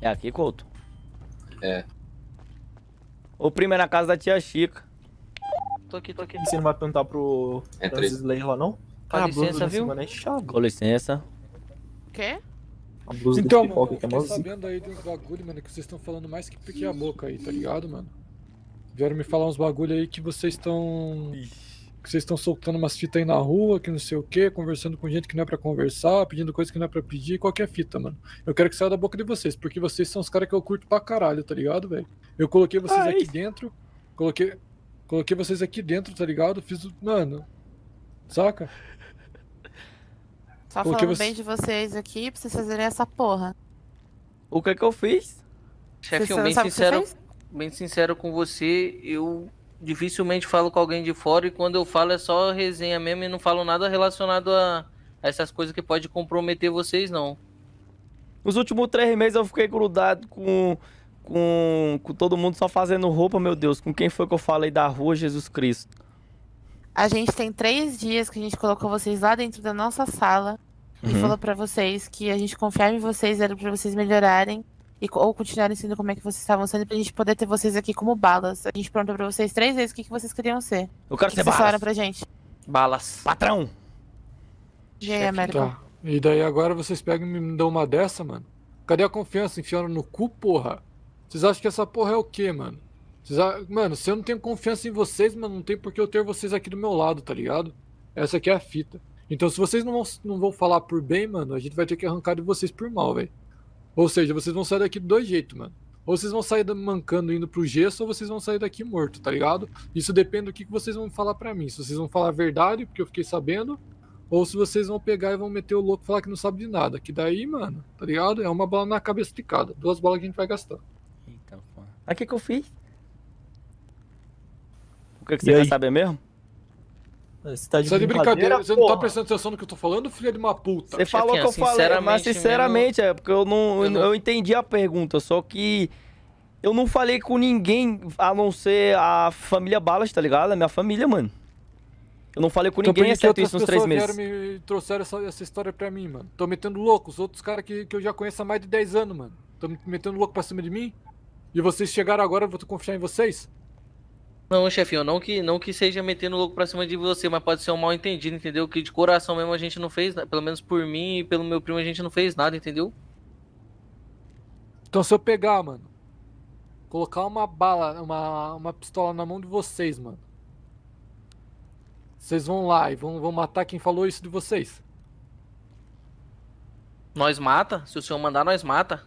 É aqui, Couto? É. O primo é na casa da tia Chica. Tô aqui, tô aqui. E você não vai perguntar pro Entra Francis Slayer lá, não? A licença, blusa viu? desse mano é chave. Com licença. Quê? A blusa Então, mano, pipoca eu que é mó sabendo aí de uns bagulho, mano, que vocês estão falando mais que pique a boca aí, tá ligado, mano? Vieram me falar uns bagulho aí que vocês estão. Que vocês estão soltando umas fitas aí na rua, que não sei o que, conversando com gente que não é pra conversar, pedindo coisa que não é pra pedir, qualquer fita, mano. Eu quero que saia da boca de vocês, porque vocês são os caras que eu curto pra caralho, tá ligado, velho? Eu coloquei vocês Ai. aqui dentro, coloquei. Coloquei vocês aqui dentro, tá ligado? Fiz o. Mano. Saca? Só Porque falando você- bem de vocês aqui pra vocês fazerem essa porra. O que que eu fiz? Chefinho, bem sincero, bem sincero com você, eu dificilmente falo com alguém de fora e quando eu falo é só resenha mesmo e não falo nada relacionado a, a essas coisas que pode comprometer vocês, não. Nos últimos três meses eu fiquei grudado com, com, com todo mundo só fazendo roupa, meu Deus. Com quem foi que eu falei da rua, Jesus Cristo? A gente tem três dias que a gente colocou vocês lá dentro da nossa sala e Uhum. falou pra vocês que a gente confiava em vocês, era pra vocês melhorarem e, ou continuarem sendo como é que vocês estavam sendo pra gente poder ter vocês aqui como balas. A gente perguntou pra vocês três vezes o que, que vocês queriam ser. Eu O quero que, ser que vocês falaram balas. pra gente? Balas. Patrão! E aí, Chefe, América? Tá. E daí agora vocês pegam e me dão uma dessa, mano? Cadê a confiança? Enfiando no cu, porra? Vocês acham que essa porra é o quê, mano? Vocês a- Mano, se eu não tenho confiança em vocês, mano, não tem por que eu ter vocês aqui do meu lado, tá ligado? Essa aqui é a fita. Então se vocês não vão, não vão falar por bem, mano, a gente vai ter que arrancar de vocês por mal, velho. Ou seja, vocês vão sair daqui de dois jeitos, mano. Ou vocês vão sair mancando indo pro gesso, ou vocês vão sair daqui morto, tá ligado? Isso depende do que, que vocês vão falar pra mim. Se vocês vão falar a verdade, porque eu fiquei sabendo, ou se vocês vão pegar e vão meter o louco e falar que não sabe de nada. Que daí, mano, tá ligado? É uma bala na cabeça de cada. Duas balas que a gente vai gastar. Eita, pô. Aí o que que eu fiz? O que que E você quer aí? saber mesmo? Você tá de Você é de brincadeira, brincadeira? Você não tá prestando atenção no que eu tô falando, filha de uma puta? Você falou que eu chefinha, falei, mas sinceramente sinceramente é porque eu não, eu eu, não- entendi a pergunta, só que eu não falei com ninguém a não ser a família Balas, tá ligado? A minha família, mano. Eu não falei com ninguém, exceto isso nos três pessoas meses. vieram me trouxeram essa, essa história pra mim, mano? Tô metendo louco. Os outros caras que, que eu já conheço há mais de 10 anos, mano. Tô me metendo louco pra cima de mim? E vocês chegaram agora, eu vou confiar em vocês? Não, chefinho, não que, não que seja metendo louco pra cima de você, mas pode ser um mal entendido, entendeu? Que de coração mesmo a gente não fez, na- pelo menos por mim e pelo meu primo a gente não fez nada, entendeu? Então se eu pegar, mano, colocar uma bala, uma, uma pistola na mão de vocês, mano. Vocês vão lá e vão, vão matar quem falou isso de vocês. Nós mata, se o senhor mandar, nós mata.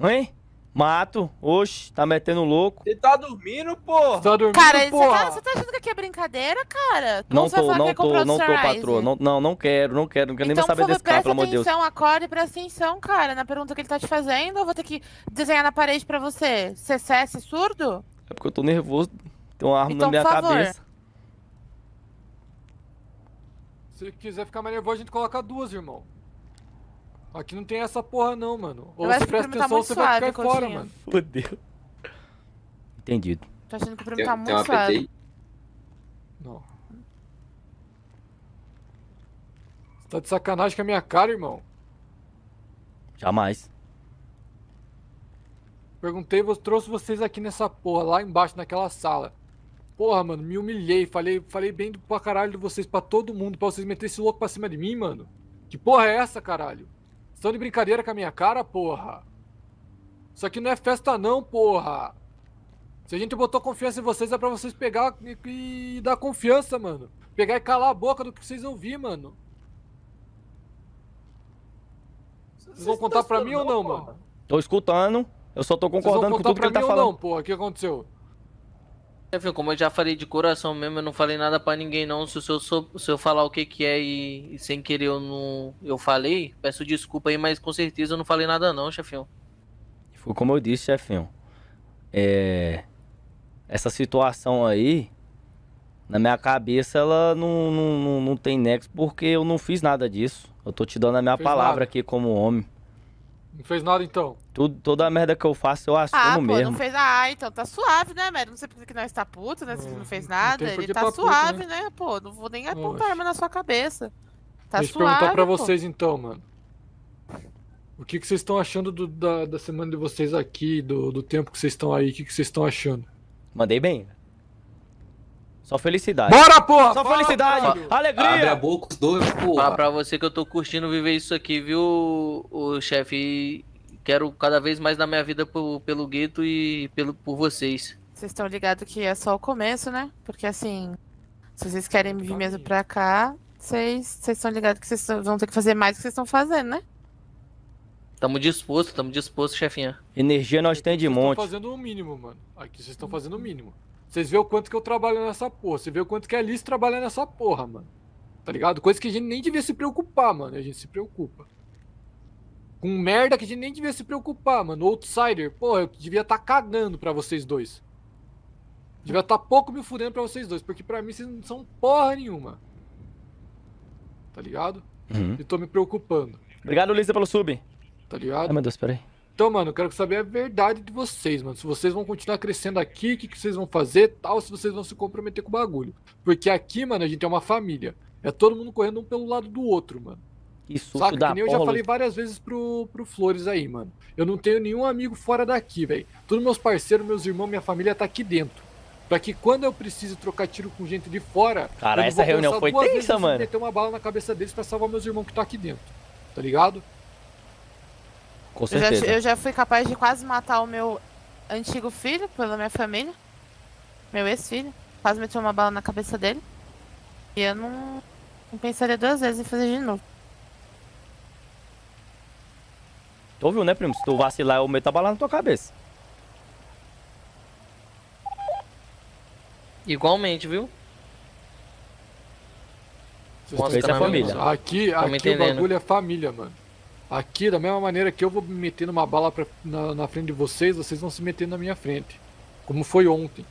Hein? Mato, oxe, tá metendo louco. Você tá dormindo, porra? Você tá dormindo, Cara, você porra? tá, você tá achando que aqui é brincadeira, cara? Não você vai tô, falar que não é comprar tô, não tô, patroa. Não, não, não quero, não quero, não quero nem Então, mais saber favor, desse cara, pelo amor de Deus. atenção, acorde e presta atenção, cara, na pergunta que ele tá te fazendo. Eu vou ter que desenhar na parede pra você. CCS surdo? É porque eu tô nervoso, tem uma arma Então, na minha cabeça. Se quiser ficar mais nervoso, a gente coloca duas, irmão. Aqui não tem essa porra não, mano. Ou você presta tá atenção ou muito você vai ficar fora, mano. Fodeu. Entendido. Tô achando que o Tem, tá tem muito uma suave. Não. Você tá de sacanagem com a minha cara, irmão. Jamais. Perguntei, trouxe vocês aqui nessa porra, lá embaixo, naquela sala. Porra, mano, me humilhei. Falei, falei bem do, pra caralho de vocês, pra todo mundo, pra vocês meterem esse louco pra cima de mim, mano. Que porra é essa, caralho? Estão de brincadeira com a minha cara, porra? Isso aqui não é festa, não, porra. Se a gente botou confiança em vocês, é pra vocês pegar e, e dar confiança, mano. Pegar e calar a boca do que vocês ouvir, mano. Vocês vão contar pra mim ou não, mano? Tô escutando, eu só tô Vocês vão concordando com contar tudo que pra ele tá mim ou falando. não, porra? O que aconteceu? Chefinho, como eu já falei de coração mesmo, eu não falei nada pra ninguém não. Se senhor, sou- se eu falar o que que é e, e sem querer eu não eu falei, peço desculpa aí, mas com certeza eu não falei nada não, chefinho. Foi como eu disse, chefinho. É. Essa situação aí, na minha cabeça, ela não, não, não, não tem nexo porque eu não fiz nada disso. Eu tô te dando a minha Fez palavra nada? aqui como homem. Não fez nada então? Tudo, toda a merda que eu faço, eu assumo Ah, pô, mesmo. não fez. Ah, então tá suave, né, Mary? Não sei porque que nós tá puto, né? Se ele não fez nada. Ele tá tá puto, suave, né? Pô, não vou nem apontar arma na sua cabeça. Tá Deixa eu suave. perguntar pra pô. vocês então, mano. O que, que vocês estão achando do- da, da semana de vocês aqui, do, do tempo que vocês estão aí? O que, que vocês estão achando? Mandei bem. Só felicidade. Bora, porra! Só Fala, felicidade, caralho! Abre a alegria. boca os dois, porra. pra você que eu tô curtindo viver isso aqui, viu, o chefe? Quero cada vez mais na minha vida por- pelo gueto e pelo, por vocês. Vocês estão ligados que é só o começo, né? Porque assim, se vocês querem vir mesmo pra cá, vocês vocês estão ligados que vocês vão ter que fazer mais do que vocês estão fazendo, né? Tamo disposto, tamo disposto, chefinha. Energia nós tem de Vocês estão monte. fazendo o mínimo, mano. Aqui vocês estão fazendo o mínimo. Vocês vê o quanto que eu trabalho nessa porra. Você vê o quanto que a Alice trabalha nessa porra, mano. Tá ligado? Coisa que a gente nem devia se preocupar, mano. A gente se preocupa. Com merda que a gente nem devia se preocupar, mano. Outsider, porra, eu devia estar cagando pra vocês dois. Devia estar pouco me fudendo pra vocês dois. Porque pra mim vocês não são porra nenhuma. Tá ligado? Uhum. E tô me preocupando. Obrigado, Lisa, pelo sub. Tá ligado? Ai, meu Deus, peraí. Então, mano, eu quero saber a verdade de vocês, mano. Se vocês vão continuar crescendo aqui, o que, que vocês vão fazer tal, se vocês vão se comprometer com o bagulho. Porque aqui, mano, a gente é uma família. É todo mundo correndo um pelo lado do outro, mano. Susto Saca? da Que nem eu já falei várias vezes pro, pro Flores aí, mano. Eu não tenho nenhum amigo fora daqui, velho. Todos meus parceiros, meus irmãos, minha família tá aqui dentro. Pra que quando eu preciso trocar tiro com gente de fora. Cara, eu essa vou reunião foi tensa, mano. meter uma bala na cabeça deles pra salvar meus irmãos que tá aqui dentro. Tá ligado? Com Eu já, certeza. eu já fui capaz de quase matar o meu antigo filho pela minha família. Meu ex-filho. Quase meteu uma bala na cabeça dele. E eu não, não pensaria duas vezes em fazer de novo. Tu ouviu, né, primo? Se tu vacilar, eu meto a bala na tua cabeça. Igualmente, viu? Vocês é entendendo? família. Aqui, aqui o bagulho é família, mano. Aqui, da mesma maneira que eu vou me meter numa bala pra- na, na frente de vocês, vocês vão se meter na minha frente. Como foi ontem.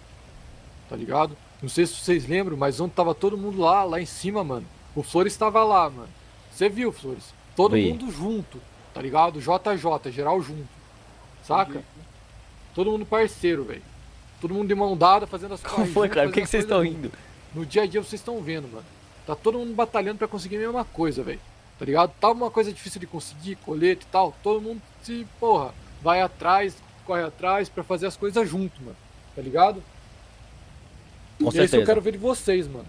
Tá ligado? Não sei se vocês lembram, mas ontem tava todo mundo lá, lá em cima, mano. O Flores tava lá, mano. Você viu, Flores? Todo Vi. mundo junto, tá ligado? JJ, geral junto. Saca? Todo mundo parceiro, velho. Todo mundo de mão dada, fazendo as Como coisas foi, junto, cara? Por que, que vocês estão rindo? No dia a dia vocês estão vendo, mano. Tá todo mundo batalhando pra conseguir a mesma coisa, velho. Tá ligado? Tá uma coisa difícil de conseguir, colete e tal. Todo mundo se, porra, vai atrás, corre atrás pra fazer as coisas junto, mano. Tá ligado? Com e é isso que eu certeza. quero ver de vocês, mano.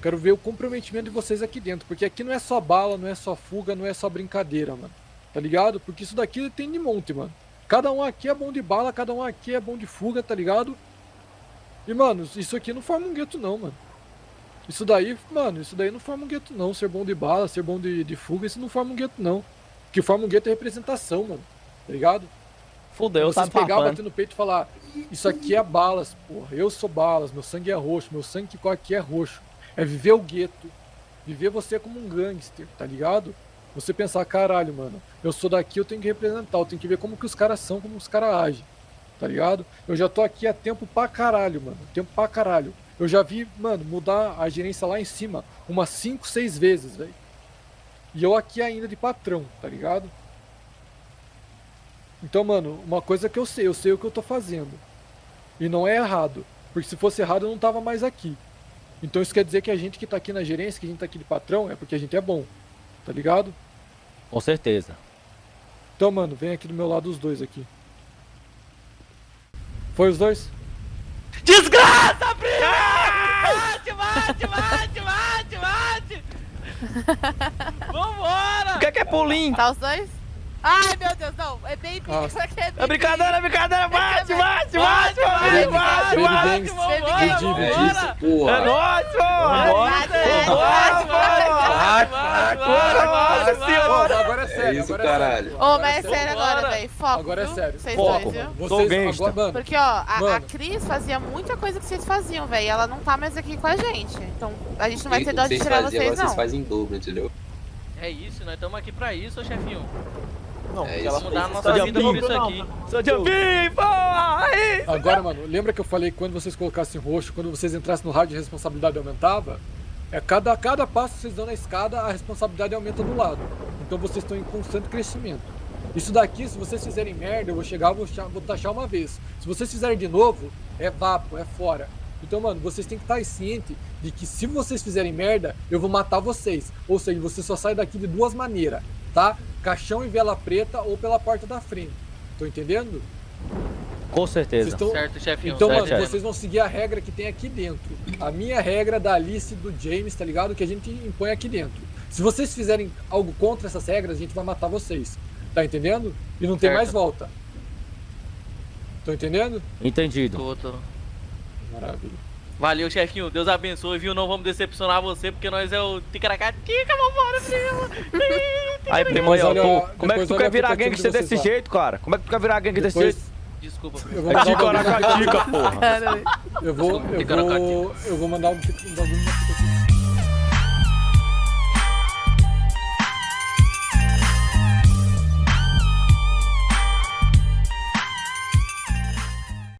Quero ver o comprometimento de vocês aqui dentro. Porque aqui não é só bala, não é só fuga, não é só brincadeira, mano. Tá ligado? Porque isso daqui tem de monte, mano. Cada um aqui é bom de bala, cada um aqui é bom de fuga, tá ligado? E, mano, isso aqui não forma um gueto, não, mano. Isso daí, mano, isso daí não forma um gueto, não. Ser bom de bala, ser bom de, de fuga, isso não forma um gueto, não. O que forma um gueto é representação, mano. Tá ligado? Fudeu, Vocês tá pegar, bater no peito e falar: Isso aqui é balas, porra. Eu sou balas, meu sangue é roxo, meu sangue que corre aqui é roxo. É viver o gueto. Viver você como um gangster, tá ligado? Você pensar, caralho, mano, eu sou daqui, eu tenho que representar, eu tenho que ver como que os caras são, como os caras agem, tá ligado? Eu já tô aqui há tempo pra caralho, mano, tempo pra caralho. Eu já vi, mano, mudar a gerência lá em cima umas 5, 6 vezes, velho. E eu aqui ainda de patrão, tá ligado? Então, mano, uma coisa que eu sei, eu sei o que eu tô fazendo. E não é errado. Porque se fosse errado, eu não tava mais aqui. Então isso quer dizer que a gente que tá aqui na gerência, que a gente tá aqui de patrão, é porque a gente é bom. Tá ligado? Com certeza. Então, mano, vem aqui do meu lado os dois aqui. Foi os dois? Desgraça! Mate, mate, mate, mate, mate! Vambora! O que é que é pulim? Tá os dois? Ai, meu Deus, não. É baby. Ah. Isso aqui é. É brincadeira, é brincadeira. Bate, bate, bate, Bate, bate, bate. Vambora, vambora! Isso, porra. É nóis, senhora. agora é É sério, isso, agora é sério. caralho. Ô, mas é sério agora, velho. Foco. Agora é sério. Vocês Foco. dois, viu? Sou Vocês gangsta. agora, mano, Porque, ó, a, Mano. Cris fazia muita coisa que vocês faziam, velho. E ela não tá mais aqui com a gente. Então, a gente não vai E ter dó de tirar vocês, agora vocês não. fazem em dobro, entendeu? É isso, nós estamos aqui pra isso, ô chefinho. Não, É ela Mudar a nossa Só vida por isso não, aqui. Sou de porra. Aí. agora, mano, lembra que eu falei que quando vocês colocassem roxo, quando vocês entrassem no rádio, a responsabilidade aumentava? É cada, cada passo que vocês dão na escada, a responsabilidade aumenta do lado. Então vocês estão em constante crescimento. Isso daqui, se vocês fizerem merda, eu vou chegar, vou, vou taxar uma vez. Se vocês fizerem de novo, é vapo, é fora. Então, mano, vocês têm que estar ciente de que se vocês fizerem merda, eu vou matar vocês. Ou seja, você só sai daqui de duas maneiras, tá? Caixão e vela preta ou pela porta da frente. Tô entendendo? Com certeza. estão- Certo, chefinho. Então, certo, mano, chefinho. vocês vão seguir a regra que tem aqui dentro. A minha regra da Alice do James, tá ligado? Que a gente impõe aqui dentro. Se vocês fizerem algo contra essas regras, a gente vai matar vocês. Tá entendendo? E não tem Certo. mais volta. Tô entendendo? Entendido. Tô, tô. Maravilha. Valeu, chefinho. Deus abençoe, viu? Não vamos decepcionar você, porque nós é o Ticaracatica, vambora, primo. Aí, primo, aí, ó, olha- tu- como é que tu olha quer virar gangster de desse jeito, cara? Como é que tu quer virar gangster desse jeito? Desculpa, eu vou É mandar de um bagulho na- Caracatica, porra. Eu vou, eu Ticaracatica. vou, eu vou mandar um,